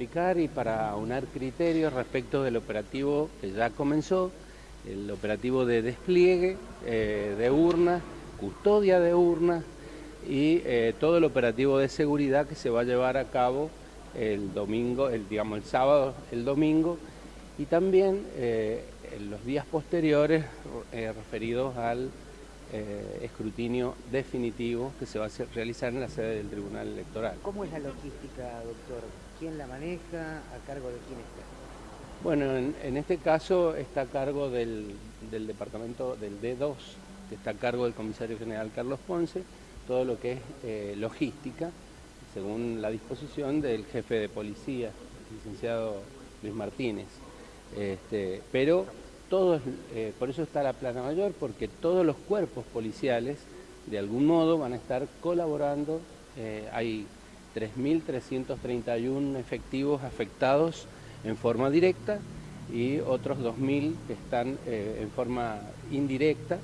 y para aunar criterios respecto del operativo que ya comenzó, el operativo de despliegue eh, de urnas, custodia de urnas y eh, todo el operativo de seguridad que se va a llevar a cabo el domingo, el, digamos el sábado, el domingo y también eh, los días posteriores referidos al escrutinio definitivo que se va a realizar en la sede del Tribunal Electoral. ¿Cómo es la logística, doctor? ¿Quién la maneja? ¿A cargo de quién está? Bueno, en, este caso está a cargo del, departamento del D2, que está a cargo del comisario general Carlos Ponce, todo lo que es eh, logística, según la disposición del jefe de policía, el licenciado Luis Martínez. Este, pero todos, eh, por eso está la plana mayor, porque todos los cuerpos policiales de algún modo van a estar colaborando. Eh, hay 3.331 efectivos afectados en forma directa y otros 2.000 que están eh, en forma indirecta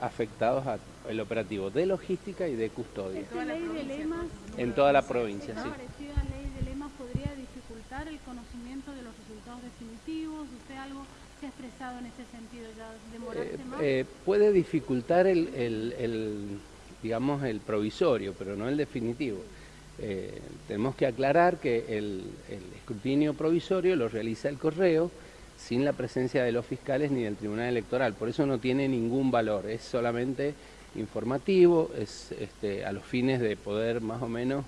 afectados al operativo de logística y de custodia. En toda la provincia, sí. parecida ley de lemas podría dificultar el conocimiento de los resultados definitivos? ¿Usted algo se ha expresado en ese sentido? ¿Ya demorarse eh, más? Eh, puede dificultar el, el, digamos, el provisorio, pero no el definitivo. Eh, tenemos que aclarar que el, escrutinio provisorio lo realiza el correo sin la presencia de los fiscales ni del Tribunal Electoral, por eso no tiene ningún valor, es solamente informativo, es este, a los fines de poder más o menos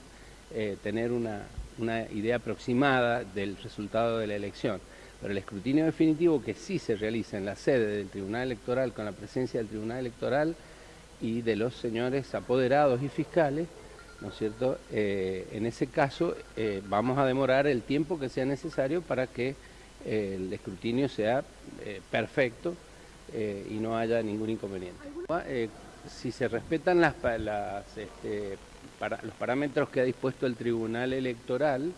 eh, tener una, una idea aproximada del resultado de la elección. Pero el escrutinio definitivo que sí se realiza en la sede del Tribunal Electoral con la presencia del Tribunal Electoral y de los señores apoderados y fiscales, ¿no es cierto? Eh, en ese caso eh, vamos a demorar el tiempo que sea necesario para que eh, el escrutinio sea perfecto y no haya ningún inconveniente. si se respetan las, este, los parámetros que ha dispuesto el Tribunal Electoral,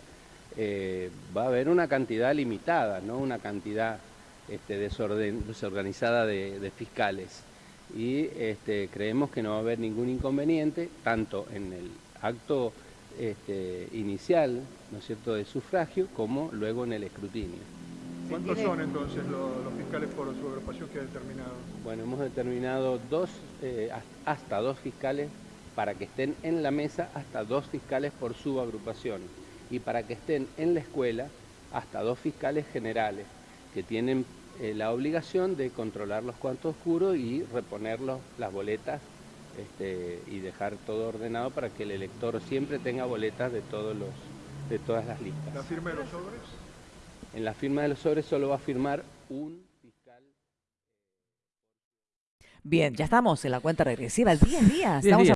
va a haber una cantidad limitada, no una cantidad este, desorganizada de, fiscales. Y este, creemos que no va a haber ningún inconveniente, tanto en el acto este, inicial, ¿no es cierto?, de sufragio, como luego en el escrutinio. ¿Cuántos son entonces los, fiscales por su agrupación que ha determinado? Bueno, hemos determinado dos, eh, hasta dos fiscales para que estén en la mesa, hasta dos fiscales por su agrupación. Y para que estén en la escuela, hasta dos fiscales generales, que tienen eh, la obligación de controlar los cuantos oscuros y reponer las boletas este, y dejar todo ordenado para que el elector siempre tenga boletas de, todos los, de todas las listas. ¿La firma de los sobres? En la firma de los sobres solo va a firmar un fiscal. Bien, ya estamos en la cuenta regresiva, 10 días. Estamos